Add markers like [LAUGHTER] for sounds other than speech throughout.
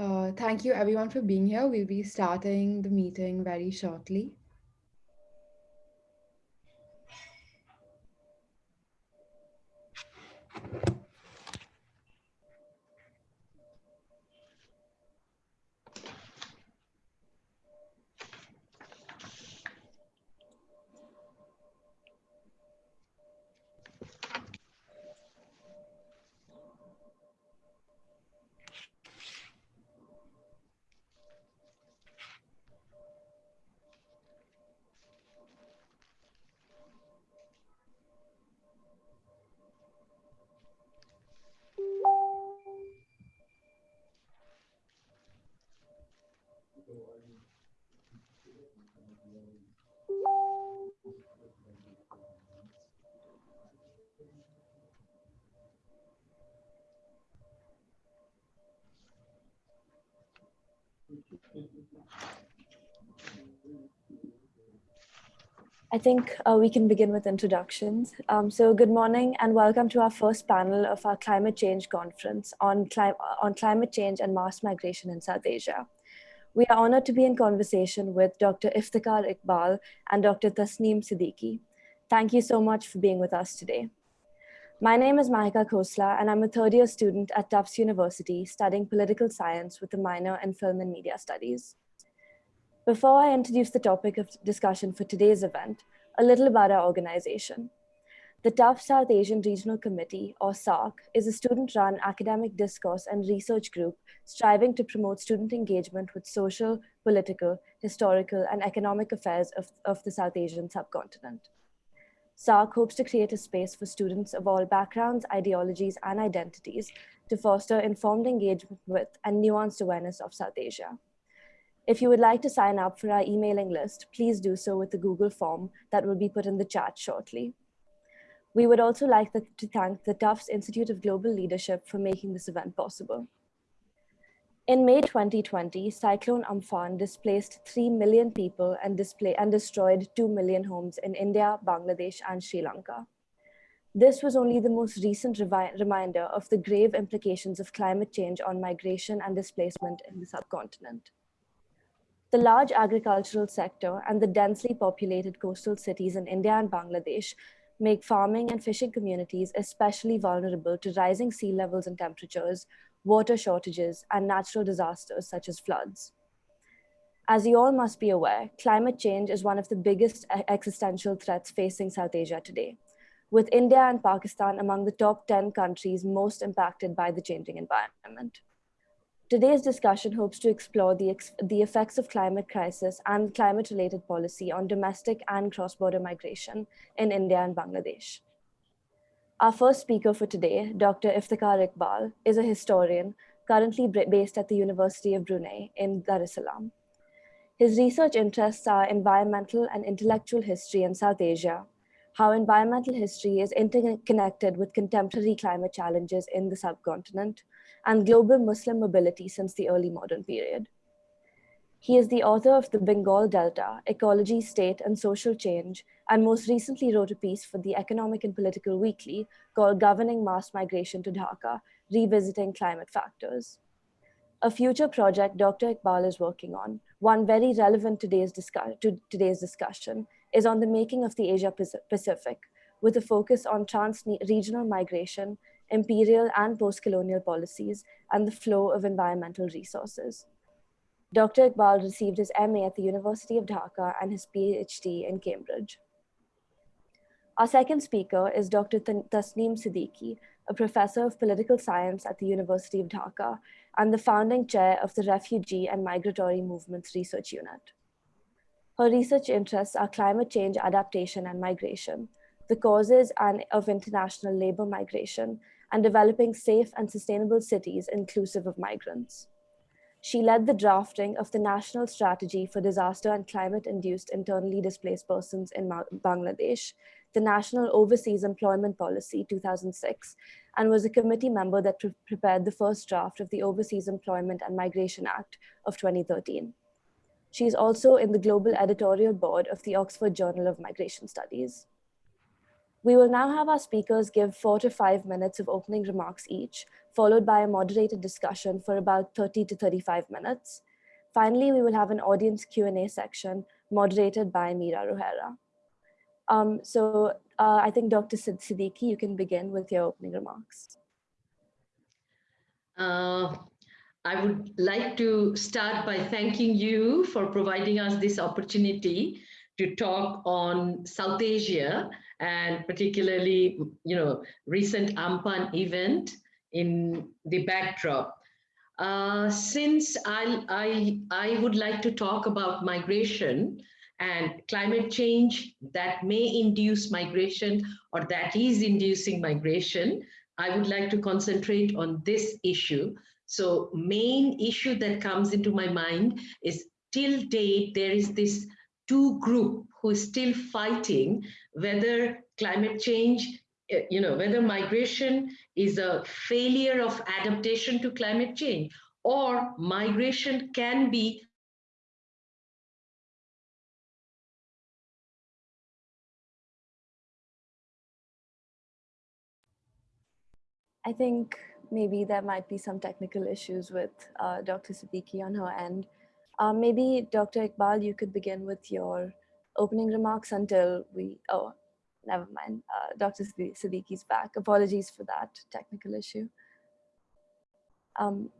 Uh, thank you everyone for being here. We'll be starting the meeting very shortly. I think uh, we can begin with introductions. Um, so good morning and welcome to our first panel of our climate change conference on, cli on climate change and mass migration in South Asia. We are honored to be in conversation with Dr. Iftikhar Iqbal and Dr. Tasneem Siddiqui. Thank you so much for being with us today. My name is Mahika Khosla and I'm a third year student at Tufts University studying political science with a minor in film and media studies. Before I introduce the topic of discussion for today's event, a little about our organization. The Tufts South Asian Regional Committee, or SARC, is a student-run academic discourse and research group striving to promote student engagement with social, political, historical, and economic affairs of, of the South Asian subcontinent. SARC hopes to create a space for students of all backgrounds, ideologies, and identities to foster informed engagement with and nuanced awareness of South Asia. If you would like to sign up for our emailing list, please do so with the Google form that will be put in the chat shortly. We would also like to thank the Tufts Institute of Global Leadership for making this event possible. In May 2020, Cyclone Amphan displaced 3 million people and, display and destroyed 2 million homes in India, Bangladesh, and Sri Lanka. This was only the most recent reminder of the grave implications of climate change on migration and displacement in the subcontinent. The large agricultural sector and the densely populated coastal cities in India and Bangladesh make farming and fishing communities especially vulnerable to rising sea levels and temperatures, water shortages, and natural disasters such as floods. As you all must be aware, climate change is one of the biggest existential threats facing South Asia today, with India and Pakistan among the top 10 countries most impacted by the changing environment. Today's discussion hopes to explore the, the effects of climate crisis and climate-related policy on domestic and cross-border migration in India and Bangladesh. Our first speaker for today, Dr. Iftikhar Iqbal, is a historian currently based at the University of Brunei in Darussalam. His research interests are environmental and intellectual history in South Asia, how environmental history is interconnected with contemporary climate challenges in the subcontinent, and global Muslim mobility since the early modern period. He is the author of The Bengal Delta, Ecology, State, and Social Change, and most recently wrote a piece for the Economic and Political Weekly called Governing Mass Migration to Dhaka, Revisiting Climate Factors. A future project Dr. Iqbal is working on, one very relevant today's to today's discussion, is on the making of the Asia Pacific, with a focus on trans-regional migration imperial and post-colonial policies, and the flow of environmental resources. Dr. Iqbal received his MA at the University of Dhaka and his PhD in Cambridge. Our second speaker is Dr. Tasneem Siddiqui, a professor of political science at the University of Dhaka and the founding chair of the Refugee and Migratory Movements Research Unit. Her research interests are climate change adaptation and migration, the causes and of international labor migration, and developing safe and sustainable cities inclusive of migrants. She led the drafting of the National Strategy for Disaster and Climate-Induced Internally Displaced Persons in Bangladesh, the National Overseas Employment Policy 2006, and was a committee member that pre prepared the first draft of the Overseas Employment and Migration Act of 2013. She is also in the global editorial board of the Oxford Journal of Migration Studies. We will now have our speakers give four to five minutes of opening remarks each, followed by a moderated discussion for about 30 to 35 minutes. Finally, we will have an audience Q&A section moderated by Mira Ruhera. Um, so uh, I think Dr. Siddiqui, you can begin with your opening remarks. Uh, I would like to start by thanking you for providing us this opportunity to talk on South Asia and particularly, you know, recent Amphan event in the backdrop. Uh, since I, I, I would like to talk about migration and climate change that may induce migration or that is inducing migration, I would like to concentrate on this issue. So main issue that comes into my mind is till date, there is this two group who is still fighting whether climate change, eh, you know, whether migration is a failure of adaptation to climate change or migration can be I think maybe there might be some technical issues with uh, Dr. Siddiqui on her end. Uh, maybe Dr. Iqbal, you could begin with your opening remarks until we, oh, never mind. Uh, Dr. Siddiqui's back. Apologies for that technical issue. Um,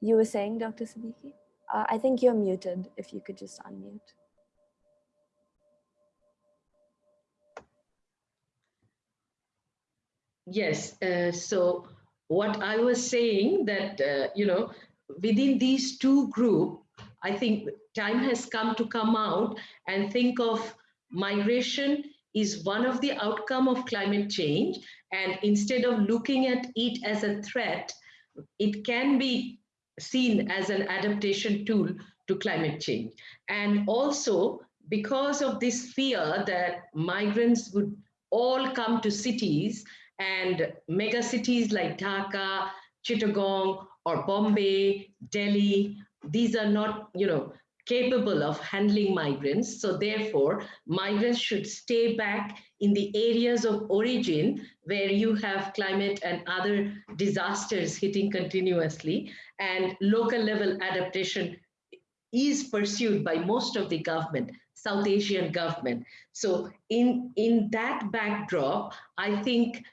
you were saying, Dr. Siddiqui? Uh, I think you're muted, if you could just unmute. Yes, uh, so what I was saying that, uh, you know, within these two groups, I think time has come to come out and think of migration is one of the outcome of climate change. And instead of looking at it as a threat, it can be seen as an adaptation tool to climate change. And also because of this fear that migrants would all come to cities and mega cities like Dhaka, Chittagong, or Bombay, Delhi, these are not, you know, capable of handling migrants. So therefore, migrants should stay back in the areas of origin where you have climate and other disasters hitting continuously and local level adaptation is pursued by most of the government, South Asian government. So in, in that backdrop, I think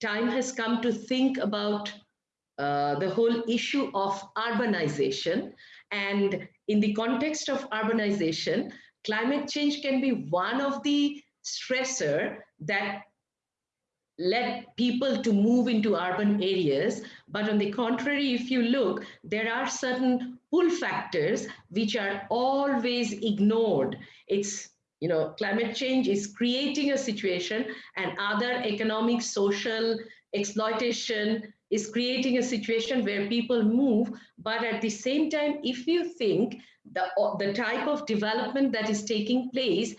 time has come to think about uh, the whole issue of urbanization. And in the context of urbanization, climate change can be one of the stressor that led people to move into urban areas. But on the contrary, if you look, there are certain pull factors which are always ignored. It's you know, climate change is creating a situation and other economic, social exploitation is creating a situation where people move. But at the same time, if you think the, the type of development that is taking place,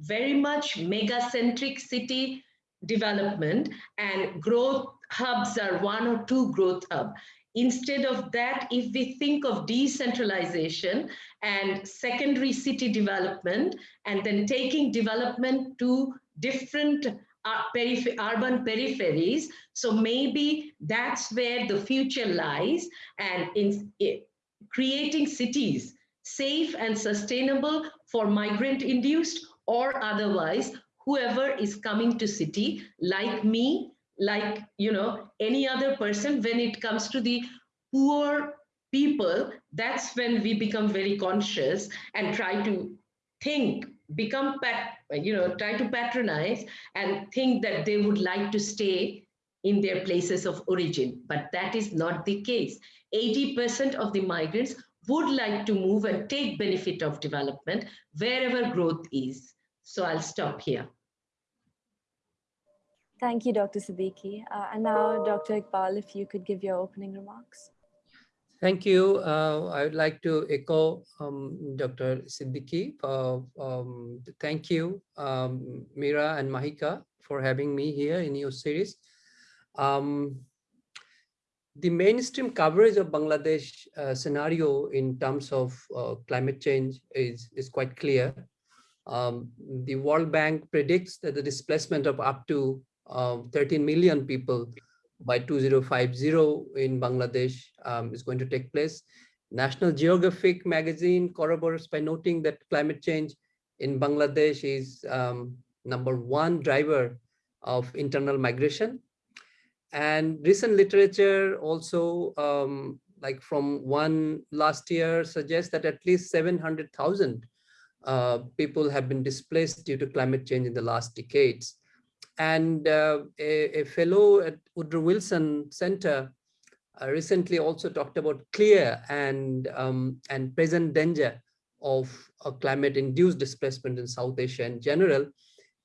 very much mega-centric city development and growth hubs are one or two growth hub. Instead of that, if we think of decentralization and secondary city development, and then taking development to different uh, urban peripheries, so maybe that's where the future lies, and in creating cities safe and sustainable for migrant-induced or otherwise, whoever is coming to city, like me, like you know any other person when it comes to the poor people that's when we become very conscious and try to think become you know try to patronize and think that they would like to stay in their places of origin but that is not the case 80% of the migrants would like to move and take benefit of development wherever growth is so i'll stop here Thank you, Dr. Siddiqui. Uh, and now, Dr. Iqbal, if you could give your opening remarks. Thank you. Uh, I would like to echo um, Dr. Siddiqui. Uh, um, thank you, um, Mira and Mahika, for having me here in your series. Um, the mainstream coverage of Bangladesh uh, scenario in terms of uh, climate change is, is quite clear. Um, the World Bank predicts that the displacement of up to uh, 13 million people by 2050 in Bangladesh um, is going to take place. National Geographic magazine corroborates by noting that climate change in Bangladesh is um, number one driver of internal migration. And recent literature also, um, like from one last year, suggests that at least 700,000 uh, people have been displaced due to climate change in the last decades. And uh, a, a, fellow at Woodrow Wilson Center uh, recently also talked about clear and, um, and present danger of a climate-induced displacement in South Asia in general,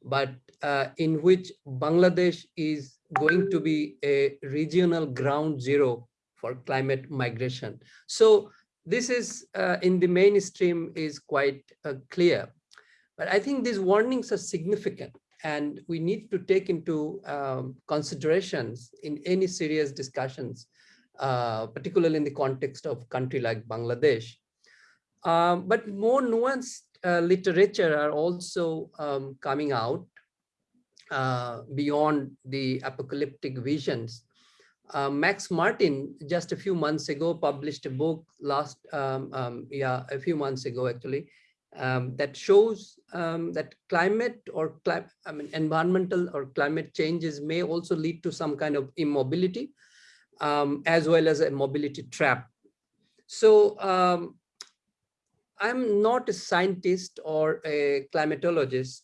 but uh, in which Bangladesh is going to be a regional ground zero for climate migration. So this is uh, in the mainstream is quite uh, clear. But I think these warnings are significant and we need to take into um, considerations in any serious discussions, uh, particularly in the context of country like Bangladesh. Um, but more nuanced uh, literature are also um, coming out beyond the apocalyptic visions. Uh, Max Martin just a few months ago published a book last, um, um, yeah, a few months ago actually, um, that shows um, that climate or cli I mean, environmental or climate changes may also lead to some kind of immobility um, as well as a mobility trap. So um, I'm not a scientist or a climatologist.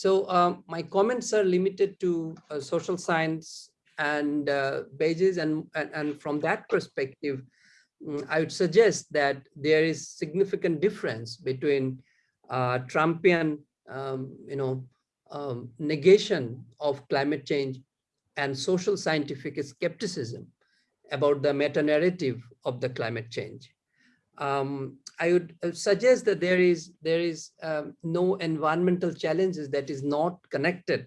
So um, my comments are limited to uh, social science and uh, bases and, and, and, from that perspective, mm, I would suggest that there is significant difference between uh, Trumpian, um, you know, um, negation of climate change and social scientific skepticism about the meta-narrative of the climate change. Um, I would uh, suggest that there is there is um, no environmental challenges that is not connected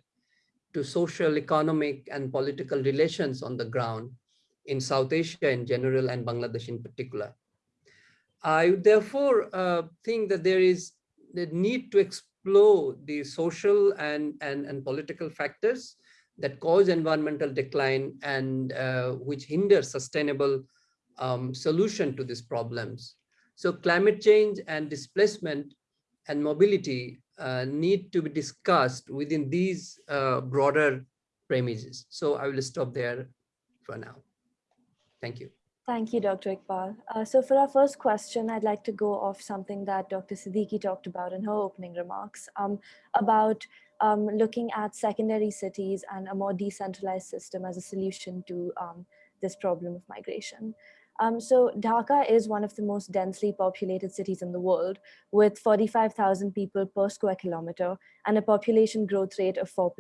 to social, economic, and political relations on the ground in South Asia in general and Bangladesh in particular. I therefore uh, think that there is the need to explore the social and, and, and political factors that cause environmental decline and uh, which hinder sustainable um, solution to these problems. So climate change and displacement and mobility uh, need to be discussed within these uh, broader premises. So I will stop there for now. Thank you. Thank you, Dr. Iqbal. Uh, so for our first question, I'd like to go off something that Dr. Siddiqui talked about in her opening remarks um, about um, looking at secondary cities and a more decentralized system as a solution to um, this problem of migration. Um, so Dhaka is one of the most densely populated cities in the world with 45,000 people per square kilometer and a population growth rate of 4%.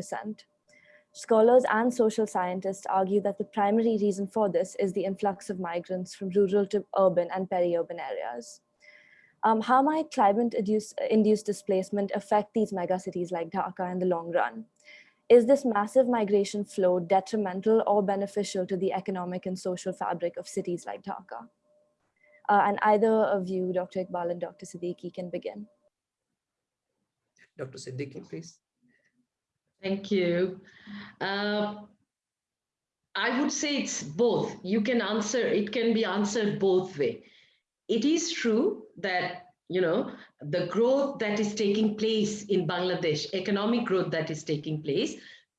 Scholars and social scientists argue that the primary reason for this is the influx of migrants from rural to urban and peri-urban areas. Um, how might climate-induced displacement affect these megacities like Dhaka in the long run? Is this massive migration flow detrimental or beneficial to the economic and social fabric of cities like Dhaka? Uh, and either of you, Dr. Iqbal and Dr. Siddiqui, can begin. Dr. Siddiqui, please. Thank you. Uh, I would say it's both. You can answer, it can be answered both way. It is true that you know, the growth that is taking place in Bangladesh, economic growth that is taking place,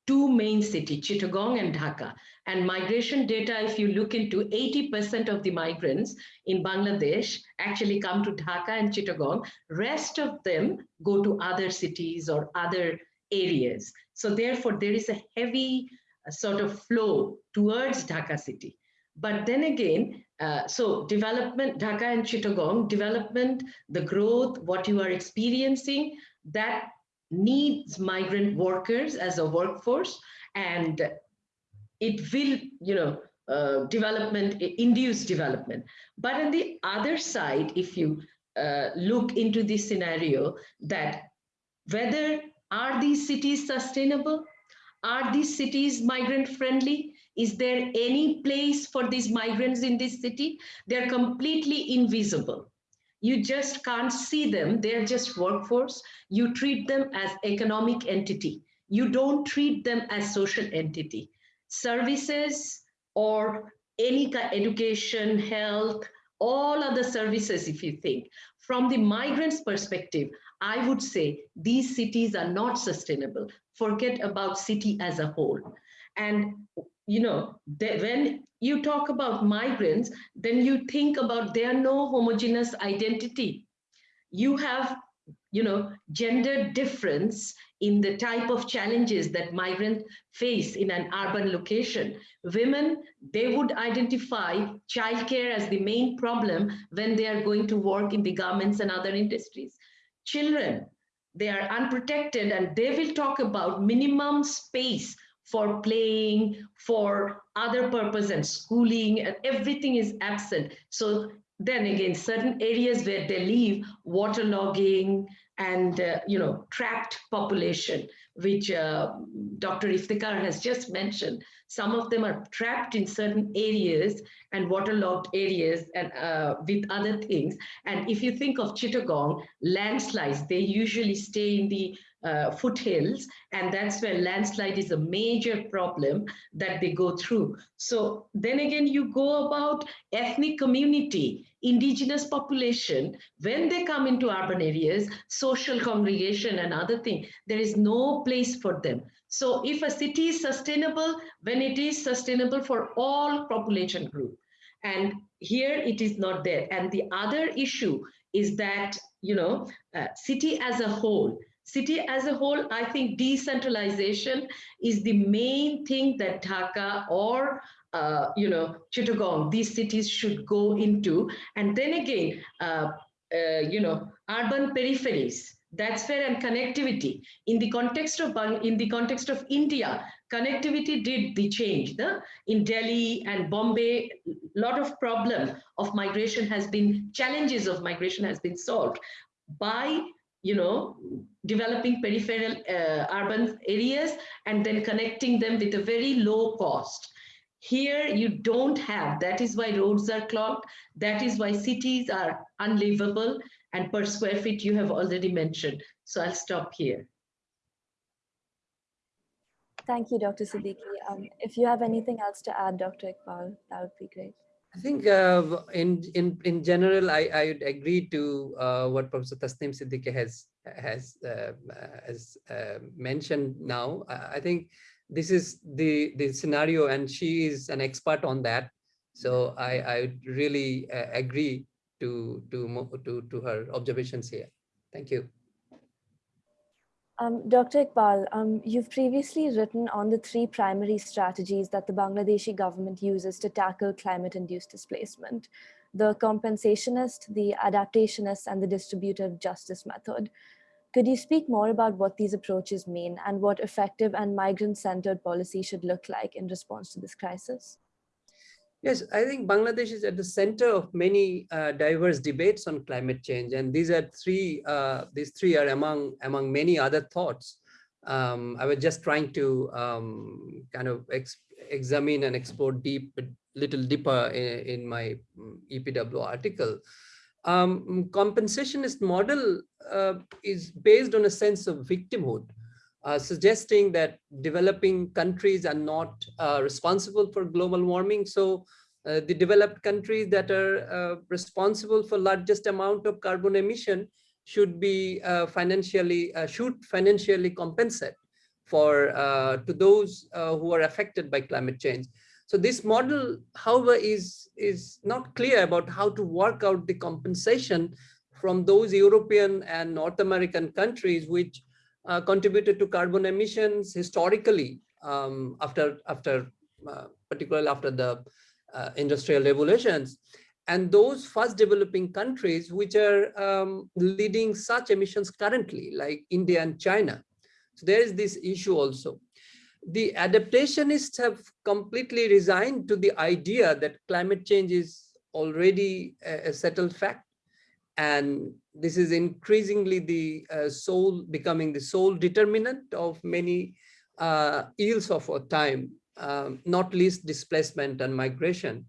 two main cities, Chittagong and Dhaka. And migration data, if you look into 80% of the migrants in Bangladesh actually come to Dhaka and Chittagong. Rest of them go to other cities or other areas. So therefore, there is a heavy uh, sort of flow towards Dhaka city. But then again, uh, so development, Dhaka and Chittagong, development, the growth, what you are experiencing, that needs migrant workers as a workforce and it will, you know, uh, development, induce development. But on the other side, if you uh, look into this scenario, that whether are these cities sustainable? Are these cities migrant friendly? Is there any place for these migrants in this city? They're completely invisible. you just can't see them. They're just workforce. You treat them as economic entity. You don't treat them as social entity. Services or any kind education, health, all other services, if you think. From the migrants' perspective, I would say these cities are not sustainable. Forget about city as a whole. And you know, when you talk about migrants, then you think about there no homogeneous identity. You have, you know, gender difference in the type of challenges that migrants face in an urban location. Women, they would identify childcare as the main problem when they are going to work in the garments and other industries. Children, they are unprotected and they will talk about minimum space for playing, for other purpose and schooling, and everything is absent. So then again, certain areas where they live, waterlogging and, uh, you know, trapped population, which uh, Dr. Iftikhar has just mentioned. Some of them are trapped in certain areas and waterlogged areas and uh, with other things. And if you think of Chittagong, landslides, they usually stay in the uh, foothills, and that's where landslide is a major problem that they go through. So then again, you go about ethnic community, indigenous population, when they come into urban areas, social congregation and other thing, there is no place for them. So if a city is sustainable, when it is sustainable for all population group, and here it is not there. And the other issue is that, you know, uh, city as a whole, city as a whole, I think decentralization is the main thing that Dhaka or uh, you know Chittagong, these cities should go into. And then again, uh, uh, you know, urban peripheries. That's where and connectivity in the context of in the context of India, connectivity did the change. The in Delhi and Bombay, a lot of problem of migration has been challenges of migration has been solved by you know, developing peripheral uh, urban areas and then connecting them with a very low cost. Here you don't have, that is why roads are clogged, that is why cities are unlivable and per square feet you have already mentioned. So I'll stop here. Thank you, Dr. Siddiqui. Um, if you have anything else to add, Dr. Iqbal, that would be great. I think uh, in in in general, I I would agree to uh, what Professor Tasneem Siddiqui has has uh, has uh, mentioned now. I think this is the the scenario, and she is an expert on that. So I I really uh, agree to to to to her observations here. Thank you. Um, Dr. Iqbal, um, you've previously written on the three primary strategies that the Bangladeshi government uses to tackle climate-induced displacement, the compensationist, the adaptationist, and the distributive justice method. Could you speak more about what these approaches mean and what effective and migrant-centered policy should look like in response to this crisis? Yes, I think Bangladesh is at the center of many uh, diverse debates on climate change, and these are three. Uh, these three are among among many other thoughts. Um, I was just trying to um, kind of ex examine and explore deep, little deeper in, in my mm, EPW article. Um, compensationist model uh, is based on a sense of victimhood uh, suggesting that developing countries are not uh, responsible for global warming. So uh, the developed countries that are uh, responsible for largest amount of carbon emission should be uh, financially, should financially compensate for to those who are affected by climate change. So this model, however, is, is not clear about how to work out the compensation from those European and North American countries which uh, contributed to carbon emissions historically um, after after uh, particularly after the uh, industrial revolutions and those fast developing countries which are um, leading such emissions currently like India and China. So there is this issue also. The adaptationists have completely resigned to the idea that climate change is already a, a settled fact and this is increasingly the uh, sole becoming the sole determinant of many uh, ills of our time, um, not least displacement and migration.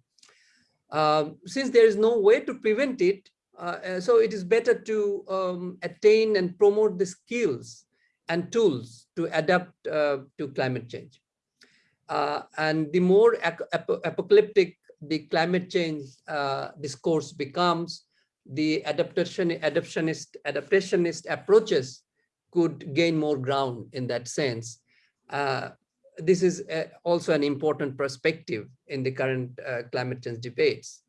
Uh, since there is no way to prevent it, uh, uh, so it is better to um, attain and promote the skills and tools to adapt uh, to climate change. Uh, and the more ap apocalyptic the climate change discourse becomes, the adaptation, adaptationist, adaptationist approaches could gain more ground in that sense. Uh, this is also an important perspective in the current climate change debates.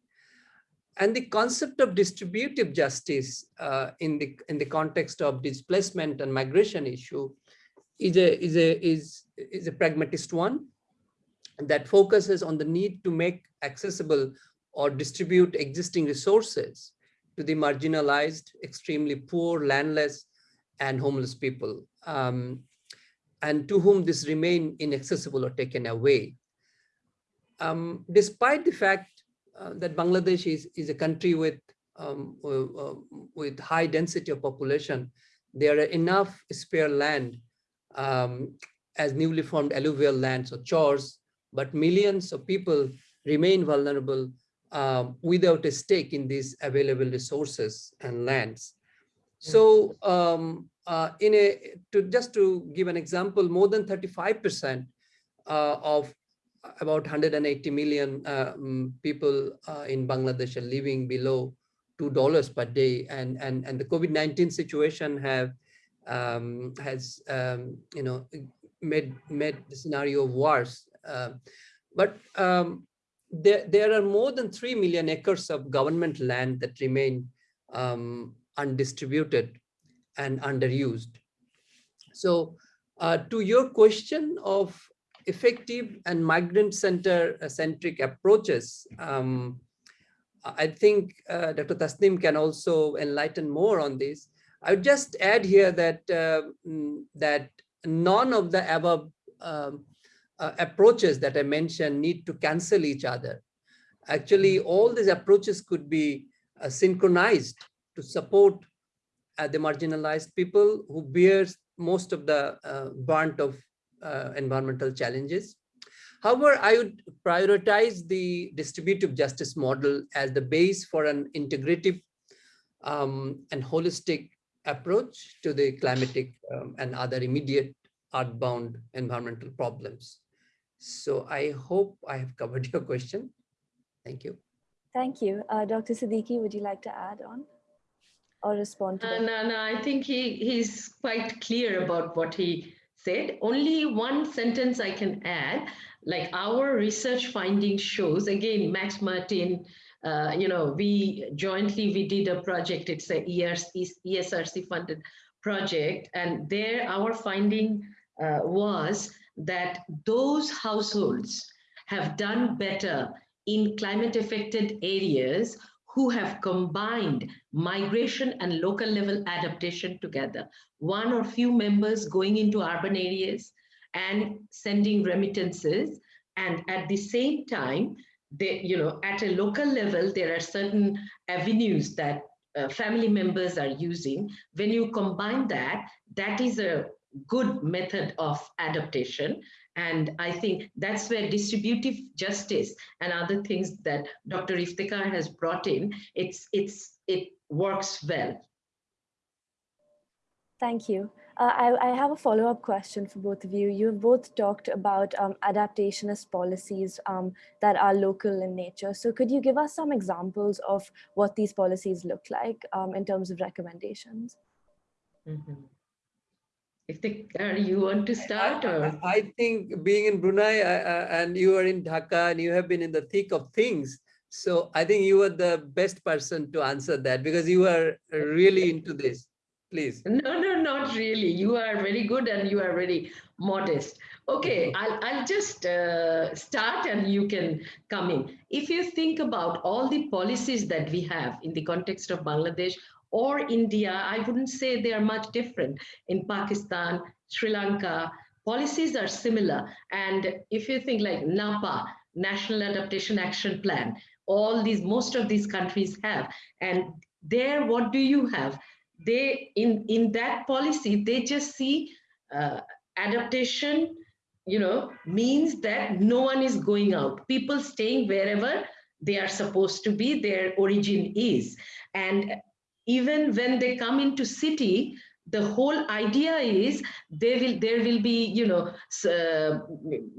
And the concept of distributive justice uh, in the in the context of displacement and migration issue is a is a is is a pragmatist one that focuses on the need to make accessible or distribute existing resources to the marginalized, extremely poor, landless, and homeless people, um, and to whom this remain inaccessible or taken away. Um, despite the fact uh, that Bangladesh is, is a country with, um, uh, with high density of population. There are enough spare land um, as newly formed alluvial lands or chores, but millions of people remain vulnerable uh, without a stake in these available resources and lands. So um, uh, in a, to just to give an example, more than 35% uh, of about 180 million um, people uh, in Bangladesh are living below two dollars per day, and and and the COVID-19 situation have um, has um, you know made made the scenario worse. Uh, but um, there there are more than three million acres of government land that remain um, undistributed and underused. So uh, to your question of effective and migrant center uh, centric approaches. Um, I think uh, Dr. Tasneem can also enlighten more on this. I would just add here that uh, mm, that none of the above um, uh, approaches that I mentioned need to cancel each other. Actually, all these approaches could be uh, synchronized to support uh, the marginalized people who bears most of the brunt of uh, environmental challenges. However, I would prioritize the distributive justice model as the base for an integrative um, and holistic approach to the climatic um, and other immediate earthbound environmental problems. So I hope I have covered [LAUGHS] your question. Thank you. Thank you. Uh, Dr. Siddiqui, would you like to add on or respond to uh, No, no, I think he, he's quite clear about what he said. Only one sentence I can add, like our research finding shows, again, Max Martin, uh, you know, we jointly, we did a project, it's a ESRC funded project. And there our finding uh, was that those households have done better in climate affected areas who have combined migration and local level adaptation together. One or few members going into urban areas and sending remittances. And at the same time, they, you know, at a local level, there are certain avenues that uh, family members are using. When you combine that, that is a good method of adaptation. And I think that's where distributive justice and other things that Dr. Iftikhar has brought in, it's, it's, it works well. Thank you. Uh, I, I, have a follow-up question for both of you. You've both talked about um, adaptationist policies um, that are local in nature. So could you give us some examples of what these policies look like um, in terms of recommendations? Mm -hmm. If the, you want to start or? I, I think being in Brunei and you are in Dhaka and you have been in the thick of things. So I think you are the best person to answer that because you are really into this. Please. No, no, not really. You are very good and you are very modest. Okay, I'll, I'll just uh, start and you can come in. If you think about all the policies that we have in the context of Bangladesh or India, I wouldn't say they are much different. In Pakistan, Sri Lanka, policies are similar. And if you think like NAPA, National Adaptation Action Plan, all these, most of these countries have. And there, what do you have? They, in, in that policy, they just see uh, adaptation, you know, means that no one is going out. People staying wherever they are supposed to be, their origin is. And even when they come into city, the whole idea is there will there will be you know uh,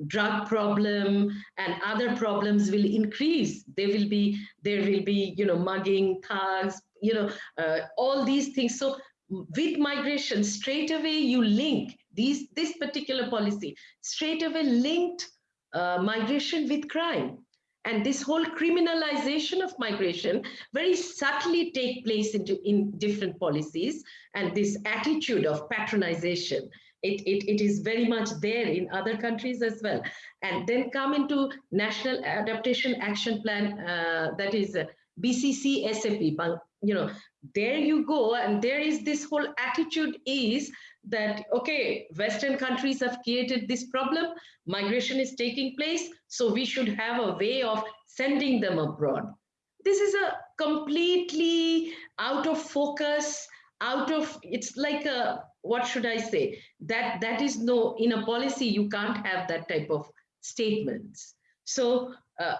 drug problem and other problems will increase. There will be there will be you know mugging thugs you know uh, all these things. So with migration straight away you link these this particular policy straight away linked uh, migration with crime and this whole criminalization of migration very subtly take place in, in different policies and this attitude of patronization. It, it, it is very much there in other countries as well. And then come into national adaptation action plan uh, that is uh, BCCSAP you know there you go. And there is this whole attitude is that okay western countries have created this problem migration is taking place so we should have a way of sending them abroad. This is a completely out of focus out of it's like a what should i say? That that is no in a policy you can't have that type of statements. So uh,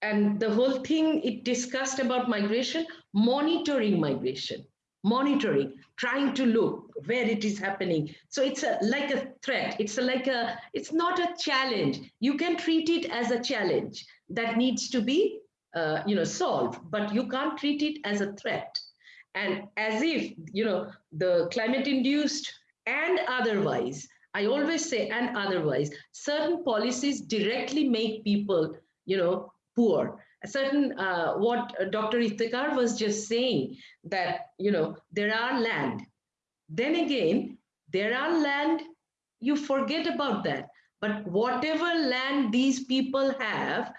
and the whole thing it discussed about migration monitoring migration monitoring trying to look where it is happening. So it's a, like a threat. It's a, like a it's not a challenge. You can treat it as a challenge that needs to be uh, you know solved but you can't treat it as a threat. And as if you know the climate induced and otherwise i always say and otherwise certain policies directly make people you know poor a certain uh, what Dr. Iftikhar was just saying that you know there are land. Then again, there are land. You forget about that. But whatever land these people have,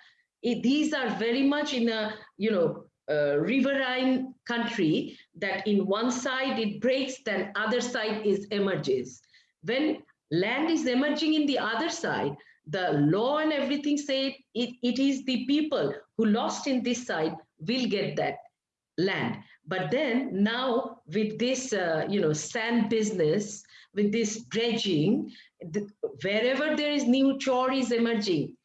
it, these are very much in a you know a riverine country that in one side it breaks, then other side is emerges. When land is emerging in the other side, the law and everything say it, it is the people who lost in this side will get that land. But then now with this, uh, you know, sand business, with this dredging, the, wherever there is new chore is emerging,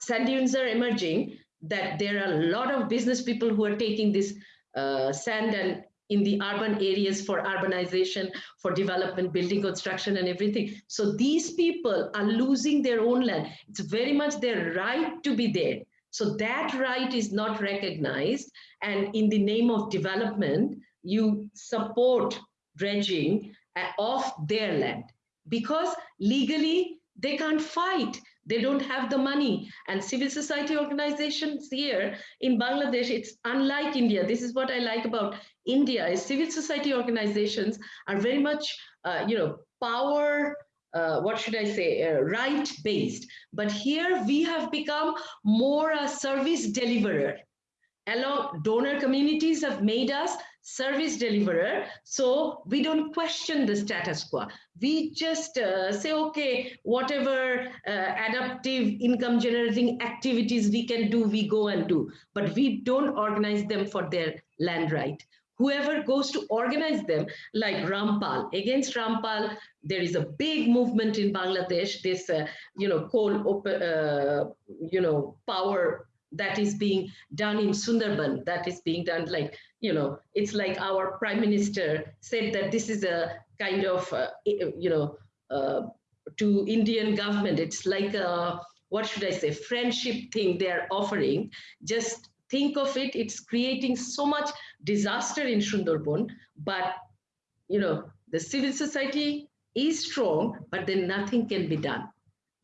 sand dunes are emerging, that there are a lot of business people who are taking this uh, sand and in the urban areas for urbanization, for development, building construction and everything. So these people are losing their own land. It's very much their right to be there. So that right is not recognized. And in the name of development, you support dredging uh, of their land because legally they can't fight they don't have the money. And civil society organizations here in Bangladesh, it's unlike India. This is what I like about India is civil society organizations are very much, uh, you know, power, uh, what should I say, uh, right based. But here we have become more a service deliverer. Along donor communities have made us service deliverer. So we don't question the status quo. We just uh, say, okay, whatever uh, adaptive income generating activities we can do, we go and do. But we don't organize them for their land right. Whoever goes to organize them, like Rampal, against Rampal, there is a big movement in Bangladesh, this, uh, you know, coal, uh, you know, power that is being done in Sundarban, that is being done like, you know, it's like our prime minister said that this is a kind of, uh, you know, uh, to Indian government, it's like a, what should I say, friendship thing they're offering. Just think of it, it's creating so much disaster in Sundarban, but, you know, the civil society is strong, but then nothing can be done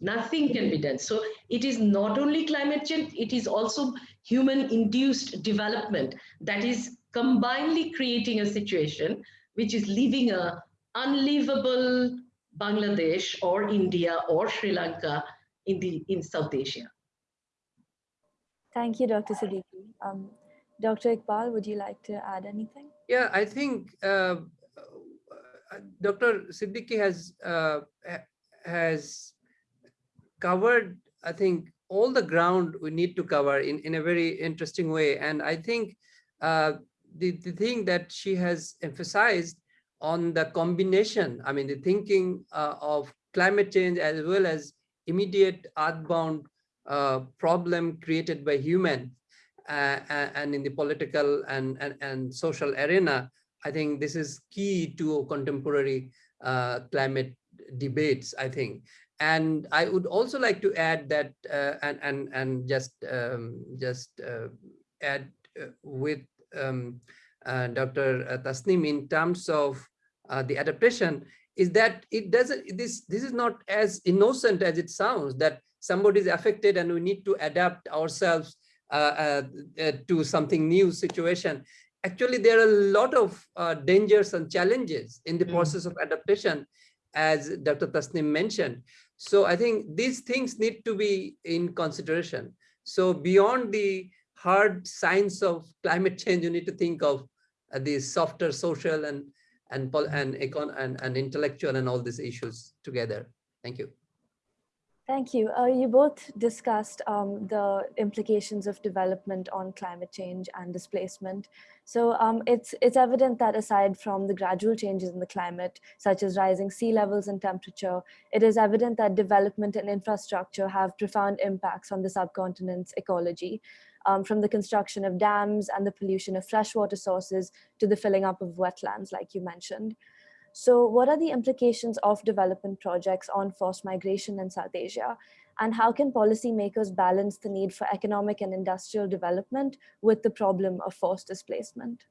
nothing can be done. So it is not only climate change, it is also human induced development that is combinedly creating a situation which is leaving a unlivable Bangladesh or India or Sri Lanka in the in South Asia. Thank you, Dr. Siddiqui. Um, Dr. Iqbal, would you like to add anything? Yeah, I think uh, Dr. Siddiqui has uh, has covered, I think, all the ground we need to cover in, in a very interesting way. And I think uh, the, the thing that she has emphasized on the combination, I mean, the thinking uh, of climate change as well as immediate earthbound uh, problem created by human uh, and in the political and, and, and social arena, I think this is key to contemporary uh, climate debates, I think. And I would also like to add that uh, and, and, and just, um, just uh, add uh, with um, uh, Dr. Tasneem in terms of the adaptation is that it doesn't, this, this is not as innocent as it sounds that somebody is affected and we need to adapt ourselves uh, uh, to something new situation. Actually, there are a lot of uh, dangers and challenges in the mm. process of adaptation, as Dr. Tasneem mentioned. So I think these things need to be in consideration. So beyond the hard science of climate change, you need to think of uh, the softer social and and and, econ and and intellectual and all these issues together. Thank you. Thank you. Uh, you both discussed um, the implications of development on climate change and displacement. So um, it's, it's evident that aside from the gradual changes in the climate, such as rising sea levels and temperature, it is evident that development and infrastructure have profound impacts on the subcontinent's ecology, um, from the construction of dams and the pollution of freshwater sources to the filling up of wetlands, like you mentioned. So what are the implications of development projects on forced migration in South Asia? And how can policymakers balance the need for economic and industrial development with the problem of forced displacement?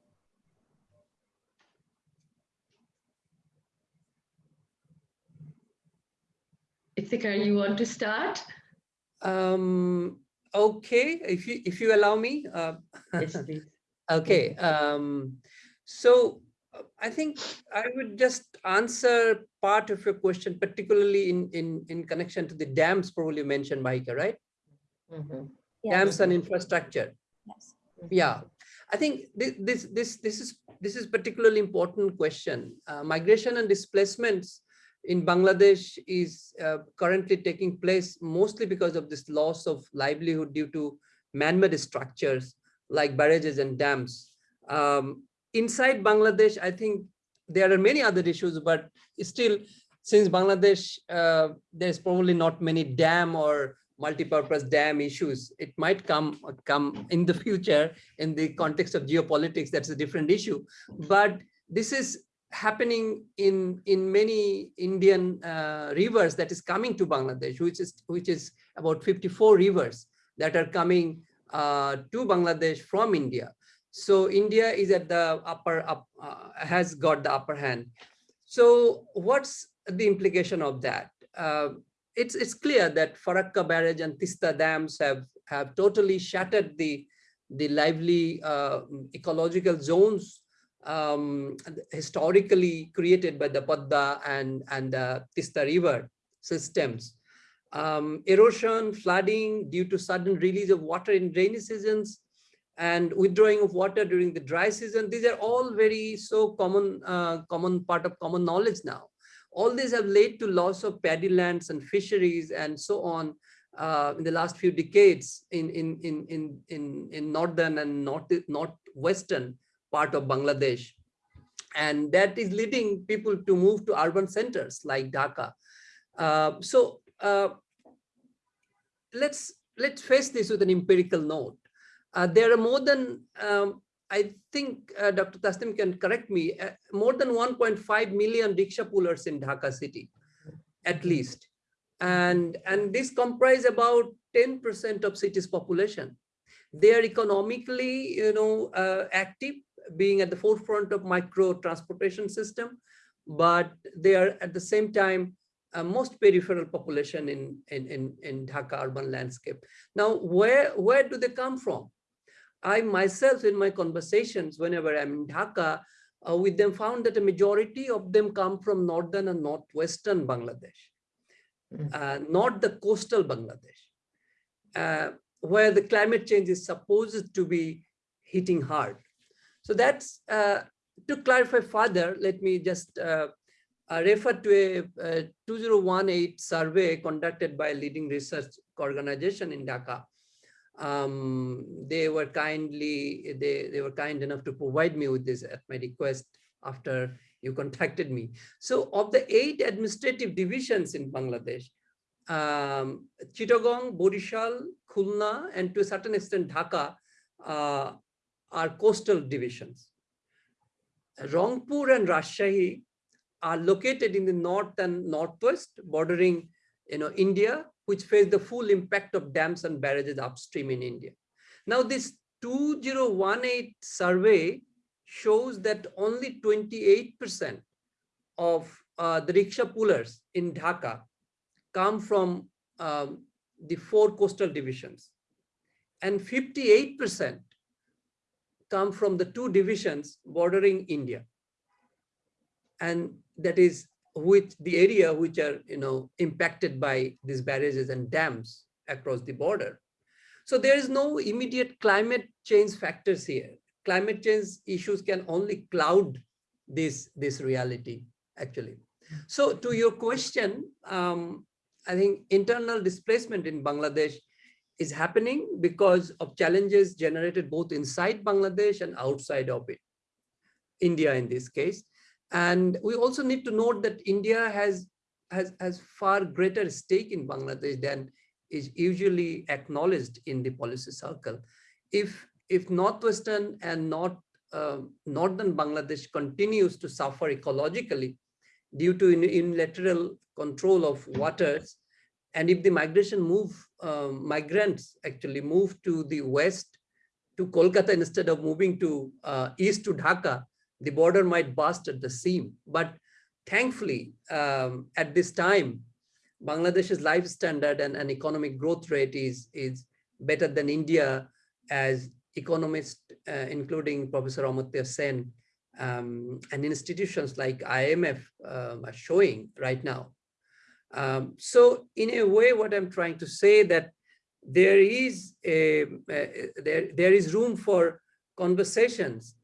Iftikhar, you want to start? Um, okay, if you if you allow me. Uh, yes, please. [LAUGHS] okay. Um, so I think I would just answer part of your question, particularly in, in, in connection to the dams probably mentioned, Mahika, right? Mm -hmm. yes. Dams and infrastructure. Yes. Yeah, I think this, this, this, this, is, this is particularly important question. Uh, migration and displacements in Bangladesh is uh, currently taking place mostly because of this loss of livelihood due to man-made structures like barrages and dams. Um, inside Bangladesh, I think there are many other issues, but still, since Bangladesh, uh, there's probably not many dam or multi-purpose dam issues. It might come come in the future in the context of geopolitics. That's a different issue. But this is happening in in many Indian uh, rivers that is coming to Bangladesh, which is which is about 54 rivers that are coming uh, to Bangladesh from India. So India is at the upper up, uh, has got the upper hand. So what's the implication of that? Uh, it's it's clear that Farakka barrage and Tista dams have have totally shattered the the lively uh, ecological zones um, historically created by the Padda and and the Tista river systems. Um, erosion, flooding due to sudden release of water in rainy seasons, and withdrawing of water during the dry season. These are all very so common, uh, common part of common knowledge now. All these have led to loss of paddy lands and fisheries and so on uh, in the last few decades in in in in in, in northern and north northwestern part of Bangladesh, and that is leading people to move to urban centers like Dhaka. Uh, so uh, let's let's face this with an empirical note. Uh, there are more than, um, I think uh, Dr. Tasneem can correct me, uh, more than 1.5 million rickshaw pullers in Dhaka city, at least. And, and this comprise about 10% of city's population. They are economically, you know, uh, active, being at the forefront of micro transportation system, but they are at the same time uh, most peripheral population in, in, in, in Dhaka urban landscape. Now, where, where do they come from? I myself in my conversations, whenever I'm in Dhaka, uh, with them found that a majority of them come from northern and northwestern Bangladesh, mm. uh, not the coastal Bangladesh, uh, where the climate change is supposed to be hitting hard. So that's, uh, to clarify further, let me just uh, uh, refer to a, a 2018 survey conducted by a leading research organization in Dhaka um, they were kindly, they, they were kind enough to provide me with this at my request after you contacted me. So of the eight administrative divisions in Bangladesh, um, Chittagong, Borishal, Khulna, and to a certain extent Dhaka uh, are coastal divisions. Rangpur and Rajshahi are located in the north and northwest bordering you know, India, which face the full impact of dams and barrages upstream in India. Now this 2018 survey shows that only 28% of uh, the rickshaw pullers in Dhaka come from um, the four coastal divisions and 58% come from the two divisions bordering India. And that is which the area which are you know impacted by these barrages and dams across the border. So there is no immediate climate change factors here. Climate change issues can only cloud this, this reality, actually. So to your question, um, I think internal displacement in Bangladesh is happening because of challenges generated both inside Bangladesh and outside of it, India in this case. And we also need to note that India has, has, has far greater stake in Bangladesh than is usually acknowledged in the policy circle. If, if Northwestern and North, uh, Northern Bangladesh continues to suffer ecologically due to unilateral control of waters, and if the migration move, um, migrants actually move to the west to Kolkata instead of moving to uh, east to Dhaka, the border might burst at the seam. But thankfully, um, at this time, Bangladesh's life standard and, and economic growth rate is, is better than India as economists, uh, including Professor Amartya Sen, um, and institutions like IMF um, are showing right now. Um, so in a way, what I'm trying to say that there is a, uh, there, there is room for conversations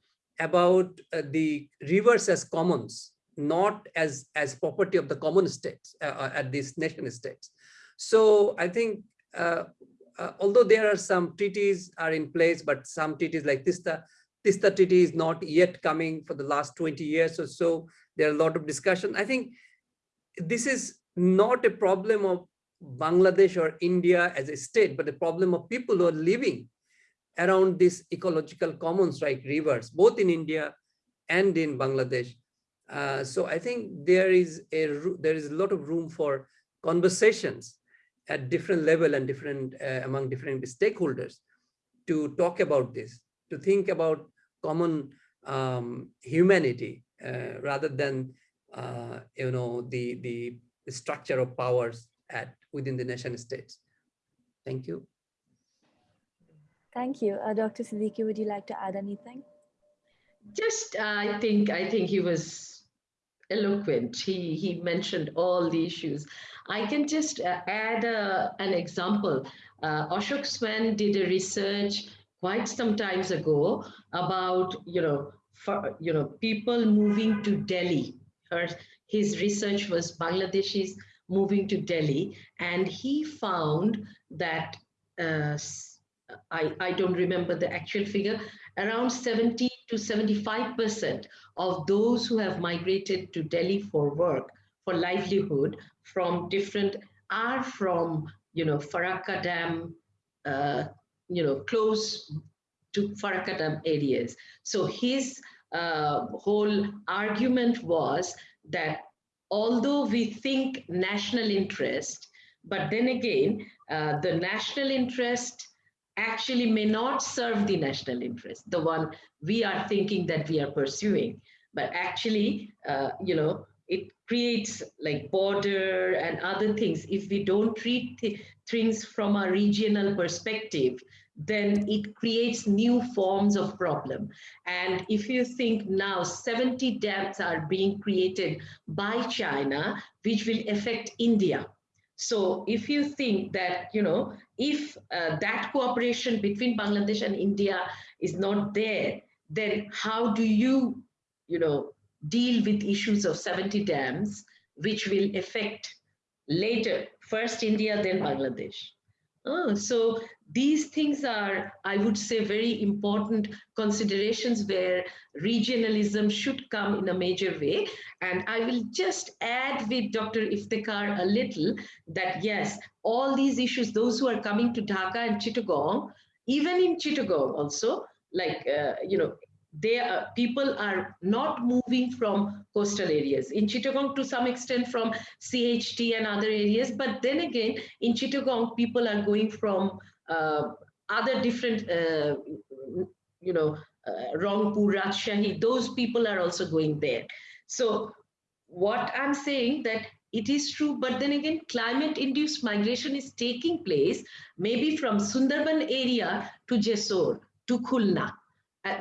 about uh, the rivers as commons, not as, as property of the common states uh, uh at these nation states. So I think, uh, uh, although there are some treaties are in place, but some treaties like Tista, Tista treaty is not yet coming for the last 20 years or so. There are a lot of discussion. I think this is not a problem of Bangladesh or India as a state, but a problem of people who are living around these ecological commons like rivers, both in India and in Bangladesh. Uh, so I think there is a there is a lot of room for conversations at different level and different uh, among different stakeholders to talk about this, to think about common um, humanity uh, rather than uh, you know the the structure of powers at within the nation states. Thank you. Thank you. Uh, Dr. Siddiqui, would you like to add anything? Just, uh, I think, I think he was eloquent. He, he mentioned all the issues. I can just uh, add uh, an example. Uh, Ashok Swain did a research quite some times ago about, you know, for, you know, people moving to Delhi. Her, his research was Bangladeshis moving to Delhi, and he found that uh, I, I don't remember the actual figure, around 70 to 75% of those who have migrated to Delhi for work, for livelihood from different, are from, you know, Farakka Dam, uh, you know, close to Farakka Dam areas. So his uh, whole argument was that although we think national interest, but then again, uh, the national interest actually may not serve the national interest, the one we are thinking that we are pursuing. But actually, uh, you know, it creates like border and other things. If we don't treat th things from a regional perspective, then it creates new forms of problem. And if you think now 70 dams are being created by China, which will affect India, so if you think that, you know, if uh, that cooperation between Bangladesh and India is not there, then how do you, you know, deal with issues of 70 dams, which will affect later, first India, then Bangladesh? Oh, so these things are, I would say, very important considerations where regionalism should come in a major way. And I will just add with Dr. Iftikhar a little that yes, all these issues, those who are coming to Dhaka and Chittagong, even in Chittagong also, like, uh, you know, there people are not moving from coastal areas. In Chittagong to some extent from CHT and other areas but then again in Chittagong people are going from uh, other different uh, you know uh, Rangpur Rajshahi those people are also going there. So what I'm saying that it is true but then again climate induced migration is taking place maybe from Sundarban area to Jessore to Khulna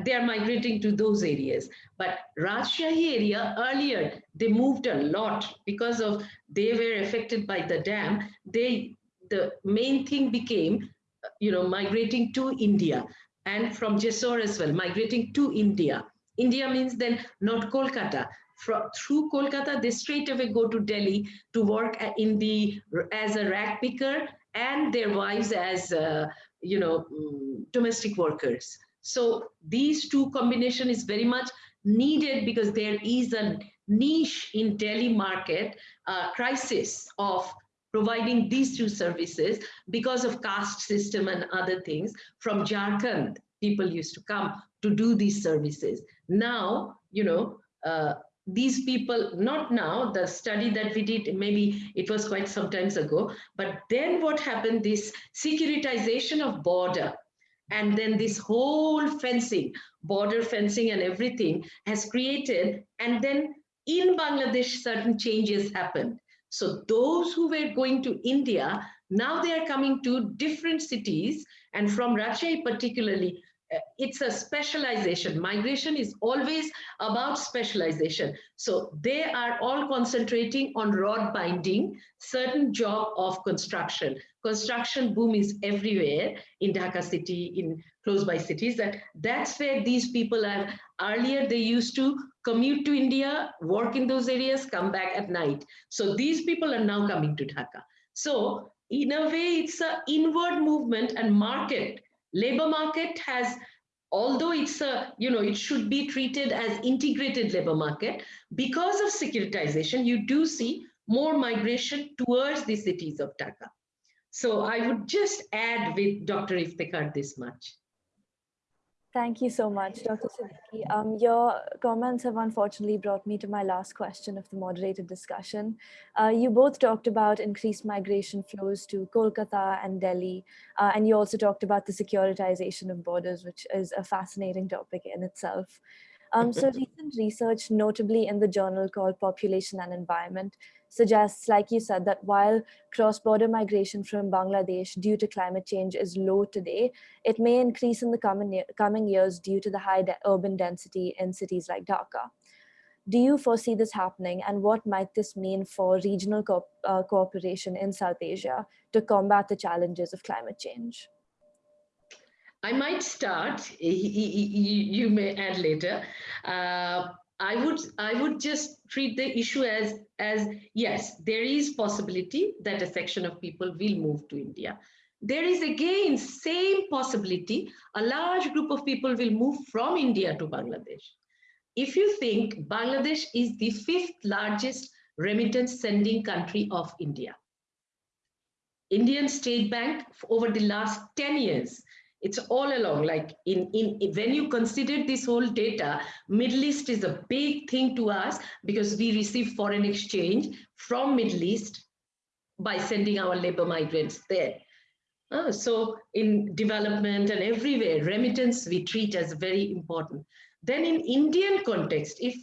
they are migrating to those areas. But Rajshahi area earlier, they moved a lot because of they were affected by the dam. They the main thing became, uh, you know, migrating to India and from Jessore as well, migrating to India. India means then not Kolkata. From, through Kolkata, they straight away go to Delhi to work in the as a rag picker and their wives as uh, you know mm, domestic workers. So these two combination is very much needed because there is a niche in Delhi market uh, crisis of providing these two services because of caste system and other things. From Jharkhand people used to come to do these services. Now you know uh, these people not now the study that we did maybe it was quite some times ago but then what happened this securitization of border and then this whole fencing, border fencing and everything has created, and then in Bangladesh, certain changes happened. So those who were going to India, now they are coming to different cities, and from Rajshahi particularly, Uh, it's a specialization. Migration is always about specialization. So they are all concentrating on rod binding, certain job of construction. Construction boom is everywhere in Dhaka city, in close by cities. That that's where these people are. Earlier, they used to commute to India, work in those areas, come back at night. So these people are now coming to Dhaka. So in a way, it's an inward movement and market labor market has although it's a you know it should be treated as integrated labor market because of securitization you do see more migration towards the cities of dhaka. So i would just add with dr iftikhar this much Thank you so much, Dr. Siddiqui. Um, your comments have unfortunately brought me to my last question of the moderated discussion. Uh, you both talked about increased migration flows to Kolkata and Delhi, uh, and you also talked about the securitization of borders, which is a fascinating topic in itself. Um, so recent research, notably in the journal called Population and Environment, suggests, like you said, that while cross-border migration from Bangladesh due to climate change is low today, it may increase in the coming, coming years due to the high de urban density in cities like Dhaka. Do you foresee this happening and what might this mean for regional co uh, cooperation in South Asia to combat the challenges of climate change? I might start, you may add later. Uh, I would I would just treat the issue as as yes, there is possibility that a section of people will move to India. There is again same possibility a large group of people will move from India to Bangladesh. If you think Bangladesh is the fifth largest remittance sending country of India. Indian State Bank over the last 10 years it's all along like in, in when you consider this whole data middle east is a big thing to us because we receive foreign exchange from middle east by sending our labor migrants there. Uh, so in development and everywhere remittance we treat as very important. Then in indian context if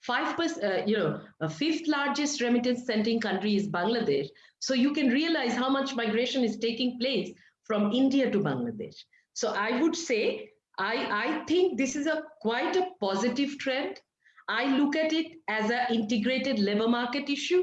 five percent uh, you know a fifth largest remittance sending country is bangladesh so you can realize how much migration is taking place from India to Bangladesh. So I would say, I, I think this is a quite a positive trend. I look at it as an integrated labor market issue.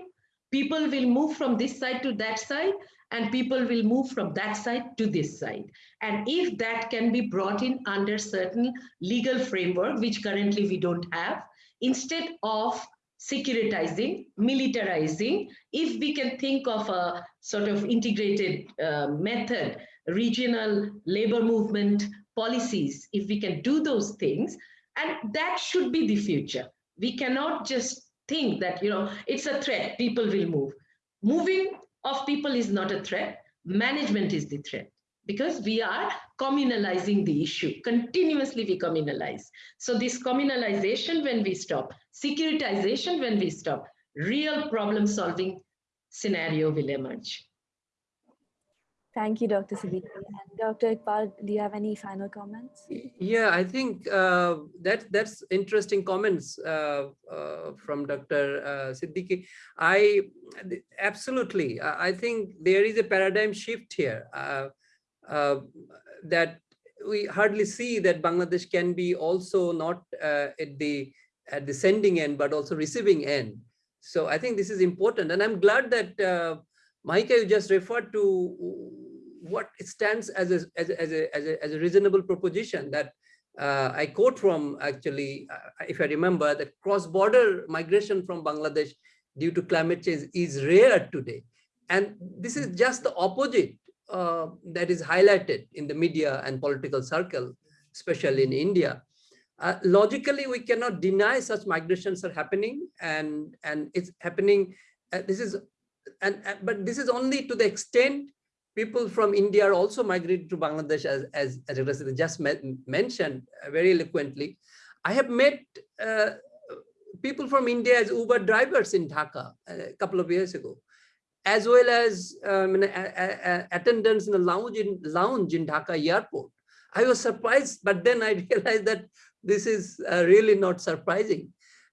People will move from this side to that side, and people will move from that side to this side. And if that can be brought in under certain legal framework, which currently we don't have, instead of securitizing, militarizing, if we can think of a sort of integrated uh, method, regional labor movement policies, if we can do those things, and that should be the future. We cannot just think that, you know, it's a threat, people will move. Moving of people is not a threat, management is the threat. Because we are communalizing the issue. Continuously we communalize. So this communalization when we stop, securitization when we stop, real problem solving scenario will emerge. Thank you, Dr. Siddiqui. And Dr. Iqbal, do you have any final comments? Yeah, I think uh, that that's interesting comments uh, uh, from Dr. Uh, Siddiqui. I absolutely, I think there is a paradigm shift here uh, that we hardly see that Bangladesh can be also not at the at the sending end, but also receiving end. So I think this is important, and I'm glad that Mahika, you just referred to what stands as a, as a, as a, as a, as a reasonable proposition that uh, I quote from actually, uh, if I remember, that cross-border migration from Bangladesh due to climate change is rare today. And this is just the opposite uh, that is highlighted in the media and political circle, especially in India. Uh, logically, we cannot deny such migrations are happening and, and it's happening. Uh, this is and, and but this is only to the extent people from India are also migrated to Bangladesh as, as, as just mentioned very eloquently. I have met uh, people from India as Uber drivers in Dhaka a couple of years ago, as well as um, attendants in the lounge in, lounge in Dhaka airport. I was surprised, but then I [LAUGHS] realized that this is uh, really not surprising.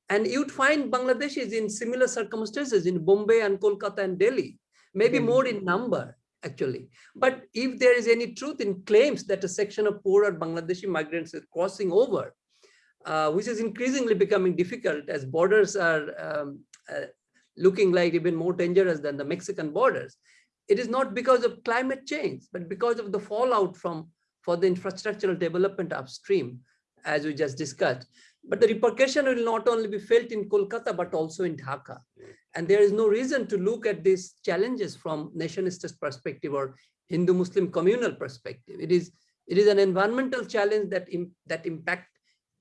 And you'd find Bangladeshis in similar circumstances in Bombay and Kolkata and Delhi, maybe mm-hmm. more in number actually. But if there is any truth in claims that a section of poorer Bangladeshi migrants is crossing over, uh, which is increasingly becoming difficult as borders are um, uh, looking like even more dangerous than the Mexican borders, it is not because of climate change, but because of the fallout from for the infrastructural development upstream, as we just discussed. But the repercussion will not only be felt in Kolkata, but also in Dhaka. And there is no reason to look at these challenges from nationalist perspective or Hindu-Muslim communal perspective. It is, it is an environmental challenge that, Im that impact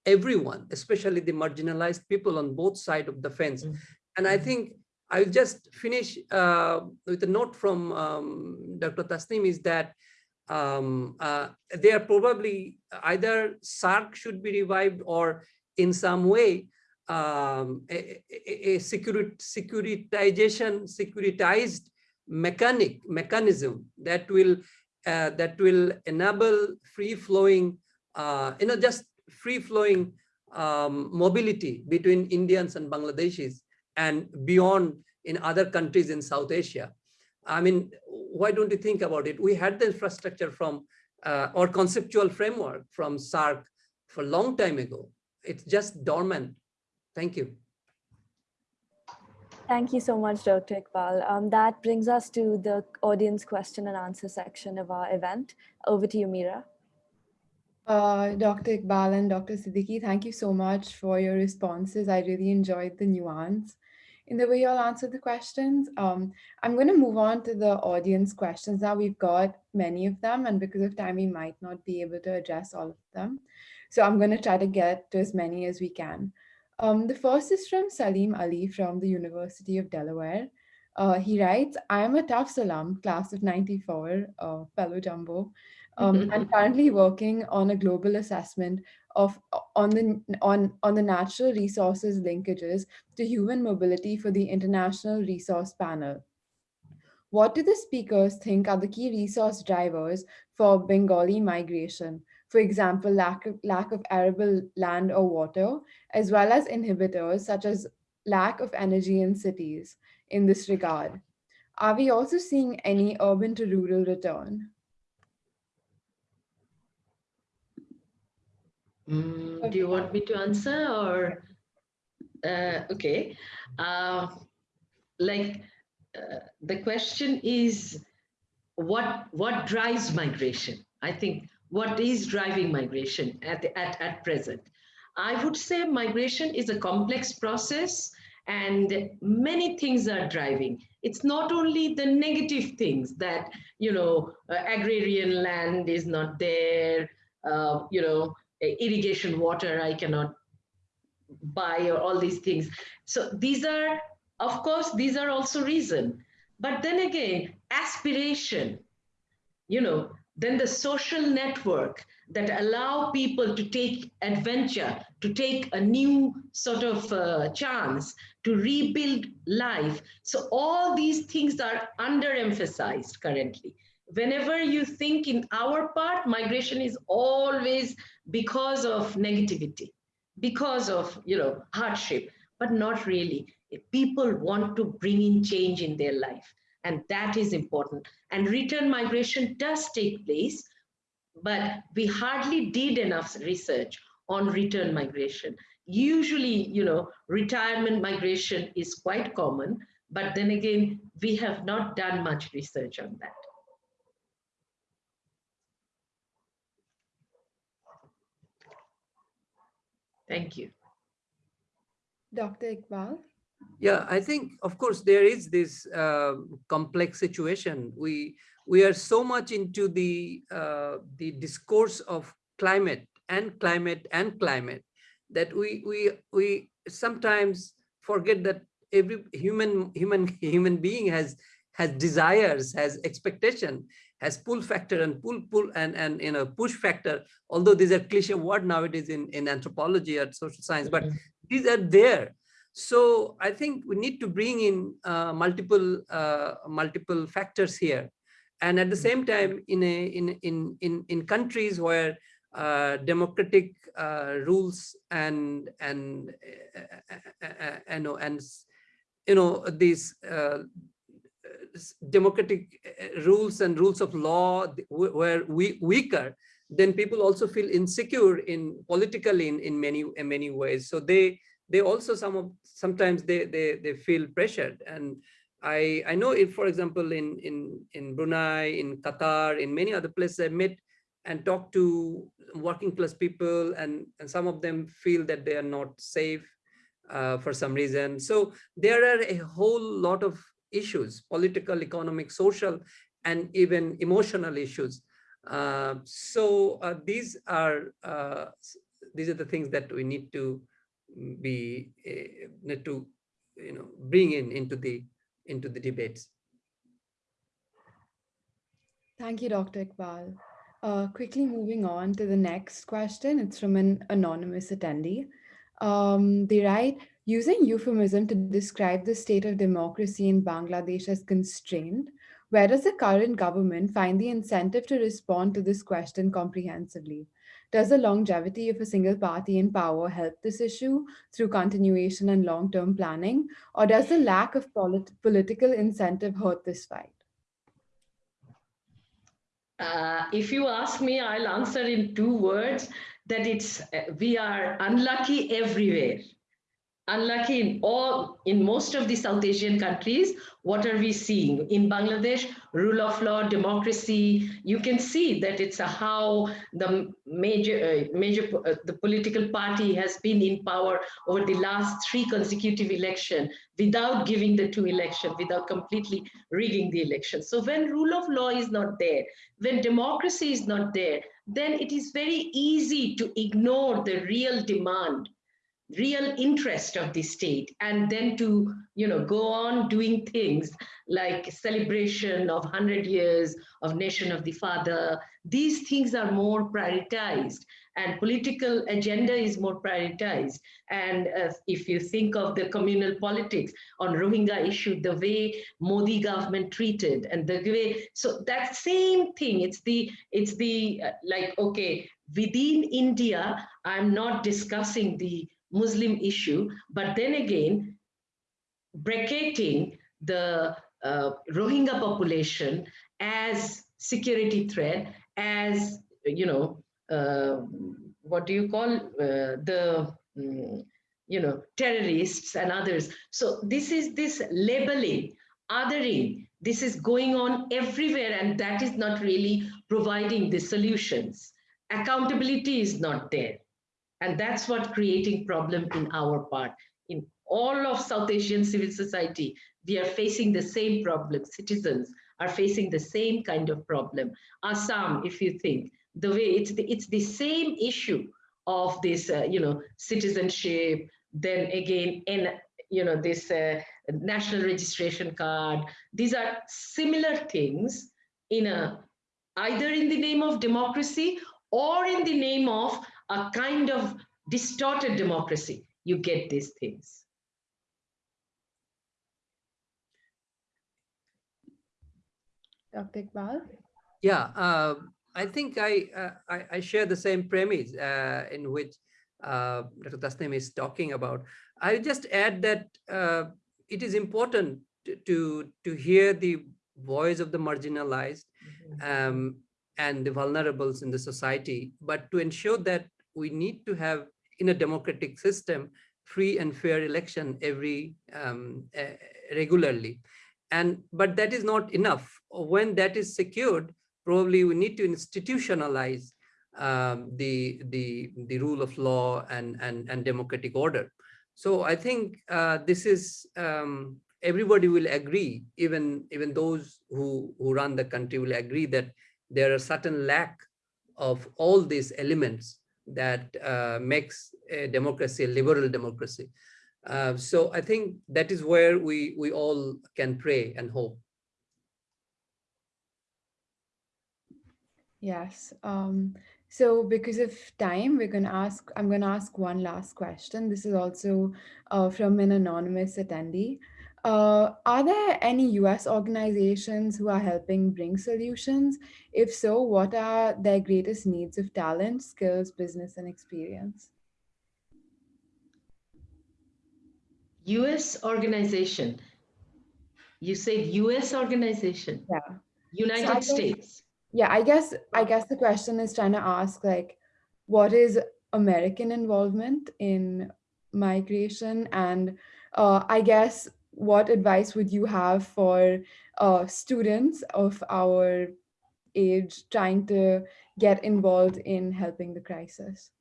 everyone, especially the marginalized people on both sides of the fence. Mm -hmm. And I think I'll just finish uh, with a note from um, Dr. Tasneem is that um, uh, they are probably either SAARC should be revived or in some way um, a, a, a securitization, securitized mechanic mechanism that will uh, that will enable free flowing, uh, you know, just free flowing um, mobility between Indians and Bangladeshis and beyond in other countries in South Asia. I mean, why don't you think about it? We had the infrastructure from uh, or conceptual framework from SAARC for a long time ago it's just dormant. Thank you. Thank you so much, Dr. Iqbal. Um, that brings us to the audience question and answer section of our event. Over to you, Mira. Uh, Dr. Iqbal and Dr. Siddiqui, thank you so much for your responses. I really enjoyed the nuance in the way you all answered the questions. Um, I'm going to move on to the audience questions now. We've got many of them, and because of time, we might not be able to address all of them. So I'm going to try to get to as many as we can. Um, the first is from Saleem Ali from the University of Delaware. Uh, he writes, I am a Tufts alum, class of 94, uh, fellow jumbo. Um, I'm [LAUGHS] currently working on a global assessment of on the on on the natural resources linkages to human mobility for the International Resource Panel. What do the speakers think are the key resource drivers for Bengali migration? for example, lack of, lack of arable land or water, as well as inhibitors such as lack of energy in cities in this regard. Are we also seeing any urban to rural return? Mm, do you want me to answer or? Uh, okay. Uh, like uh, the question is what what drives migration? I think what is driving migration at, at, at present. I would say migration is a complex process and many things are driving. It's not only the negative things that, you know, uh, agrarian land is not there, uh, you know, irrigation water I cannot buy or all these things. So these are, of course, these are also reason. But then again, aspiration, you know, then the social network that allow people to take adventure, to take a new sort of uh, chance, to rebuild life. So all these things are underemphasized currently. Whenever you think in our part, migration is always because of negativity, because of you know hardship, but not really. People want to bring in change in their life and that is important. And return migration does take place, but we hardly did enough research on return migration. Usually, you know, retirement migration is quite common, but then again, we have not done much research on that. Thank you. Dr. Iqbal? Yeah, I think, of course, there is this uh, complex situation. We we are so much into the uh, the discourse of climate and climate and climate that we we we sometimes forget that every human human [LAUGHS] human being has has desires, has expectation, has pull factor and pull pull and and you know push factor. Although these are cliche word nowadays in in anthropology or social science, but mm-hmm. these are there so I think we need to bring in uh, multiple uh, multiple factors here, and at the same time, in a in in in in countries where uh, democratic uh, rules and and uh, uh, know and you know these democratic rules and rules of law were we weaker, then people also feel insecure in politically in in many in many ways. So they they also some of sometimes they they they feel pressured and i i know if for example in in in brunei in qatar in many other places i met and talked to working class people and and some of them feel that they are not safe uh, for some reason so there are a whole lot of issues political economic social and even emotional issues uh, so uh, these are uh, these are the things that we need to be uh, to you know bring in into the into the debates. Thank you, Dr. Iqbal. Uh, quickly moving on to the next question. It's from an anonymous attendee. Um, they write, using euphemism to describe the state of democracy in Bangladesh as constrained, where does the current government find the incentive to respond to this question comprehensively? Does the longevity of a single party in power help this issue through continuation and long-term planning? Or does the lack of polit political incentive hurt this fight? Uh, if you ask me, I'll answer in two words that it's uh, we are unlucky everywhere unlucky in all in most of the south asian countries what are we seeing? In bangladesh rule of law democracy you can see that it's a how the major uh, major uh, the political party has been in power over the last three consecutive election without giving the two election without completely rigging the election. So when rule of law is not there when democracy is not there then it is very easy to ignore the real demand real interest of the state and then to you know go on doing things like celebration of 100 years of nation of the father. These things are more prioritized and political agenda is more prioritized. And uh, if you think of the communal politics on rohingya issue the way modi government treated and the way so that same thing it's the it's the uh, like okay within india i'm not discussing the Muslim issue, but then again, bracketing the uh, Rohingya population as security threat, as, you know, uh, what do you call uh, the, um, you know, terrorists and others. So this is this labeling, othering, this is going on everywhere and that is not really providing the solutions. Accountability is not there. And that's what creating problem in our part. In all of South Asian civil society, we are facing the same problem. Citizens are facing the same kind of problem. Assam, if you think, the way it's the, it's the same issue of this, uh, you know, citizenship, then again, in, you know, this uh, national registration card. These are similar things in a either in the name of democracy or in the name of a kind of distorted democracy, you get these things. Dr. Iqbal? Yeah, uh, I think I, uh, I, I share the same premise uh, in which uh, Dr. Tasneem is talking about. I just add that uh, it is important to, to, to hear the voice of the marginalized um, and the vulnerables in the society, but to ensure that we need to have in a democratic system free and fair election every um, uh, regularly. And but that is not enough. When that is secured probably we need to institutionalize um, the the the rule of law and and and democratic order. So i think uh, this is um, everybody will agree even even those who who run the country will agree that there are certain lack of all these elements that uh, makes a democracy a liberal democracy uh, so I think that is where we, we all can pray and hope. Yes. Um, so because of time, we're going to ask, I'm going to ask one last question. This is also uh, from an anonymous attendee. Uh, are there any US organizations who are helping bring solutions? If so, what are their greatest needs of talent, skills, business, and experience? US organization. You said US organization. Yeah. United so States. yeah, I guess I guess the question is trying to ask like what is American involvement in migration and uh, I guess what advice would you have for uh, students of our age trying to get involved in helping the crisis?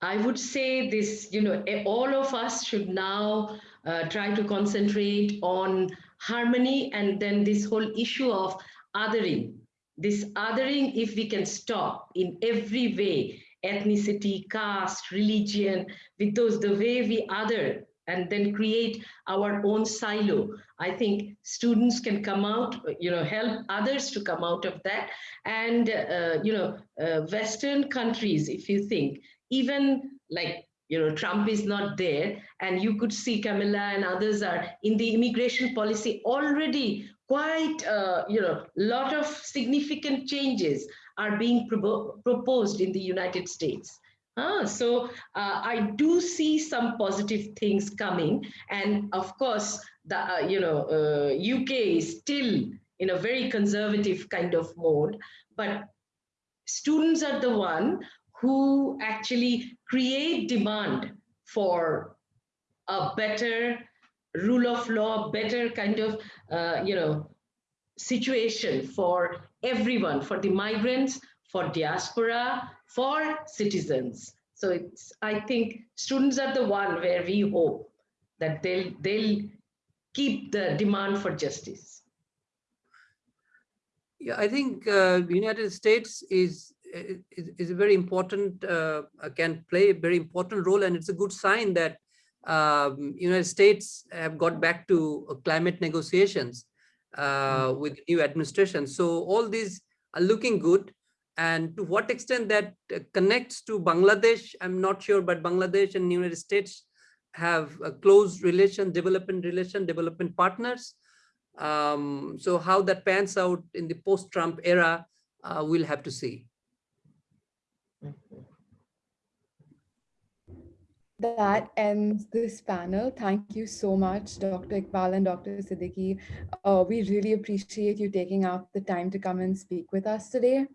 I would say this, you know, all of us should now uh, try to concentrate on harmony and then this whole issue of othering. This othering, if we can stop in every way, ethnicity, caste, religion, with those, the way we other and then create our own silo. I think students can come out, you know, help others to come out of that. And, uh, you know, uh, Western countries, if you think, even like you know trump is not there and you could see Kamala and others are in the immigration policy already quite uh, you know lot of significant changes are being pro proposed in the united states uh, so uh, I do see some positive things coming, and of course, the uh, you know UK uh, is still in a very conservative kind of mode, but students are the one who actually create demand for a better rule of law, better kind of, uh, you know, situation for everyone, for the migrants, for diaspora, for citizens. So it's, I think students are the one where we hope that they'll, they'll keep the demand for justice. Yeah, I think uh, United States is is, is a very important, uh, can play a very important role. And it's a good sign that um, United States have got back to uh, climate negotiations uh, mm. with new administration. So all these are looking good. And to what extent that uh, connects to Bangladesh, I'm not sure, but Bangladesh and the United States have a close relation, development relation, development partners. Um, so how that pans out in the post-Trump era, uh, we'll have to see. That ends this panel. Thank you so much, Dr. Iqbal and Dr. Siddiqui. Uh, we really appreciate you taking out the time to come and speak with us today.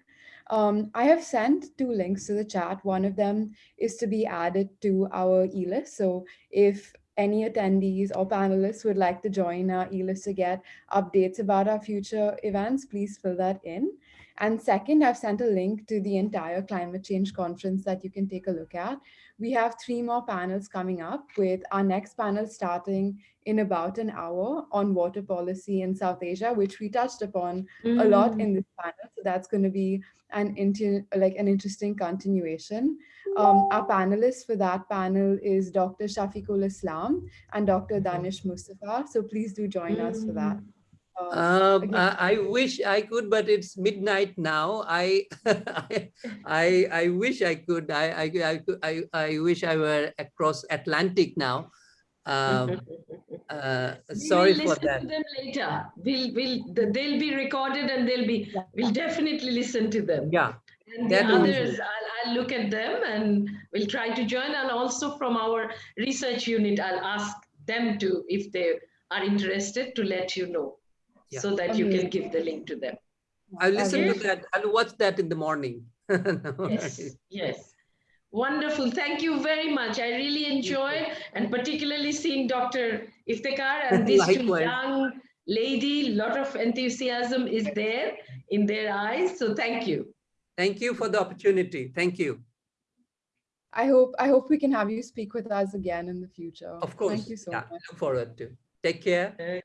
Um, I have sent two links to the chat. One of them is to be added to our e-list. So if any attendees or panelists would like to join our e-list to get updates about our future events, please fill that in. And second, I've sent a link to the entire climate change conference that you can take a look at. We have three more panels coming up with our next panel starting in about an hour on water policy in South Asia, which we touched upon mm. a lot in this panel. So that's going to be an like an interesting continuation. Um, our panelists for that panel is Dr. Shafiqul Islam and Dr. Danish Mustafa. So please do join mm. us for that. Uh, Um. I, I wish I could, but it's midnight now. I, [LAUGHS] I, [LAUGHS] I, I wish I could. I, I, I, I, wish I were across Atlantic now. Um, [LAUGHS] uh, sorry will for listen that. to them later. We'll, we'll, they'll be recorded and they'll be, we'll definitely listen to them. Yeah, And the that others. I'll, I'll look at them and we'll try to join. And also from our research unit, I'll ask them to, if they are interested, to let you know. Yeah. So that you can give the link to them. I'll listen to that. I'll watch that in the morning. [LAUGHS] No Yes, worries. yes. Wonderful. Thank you very much. I really enjoyed and particularly seeing Dr. Iftikhar and [LAUGHS] these two young lady, lot of enthusiasm is there in their eyes. So thank you. Thank you for the opportunity. Thank you. I hope I hope we can have you speak with us again in the future. Of course. Thank you so yeah, much. Look forward to. Take care. Okay.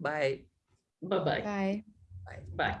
Bye. Bye-bye. Bye. Bye.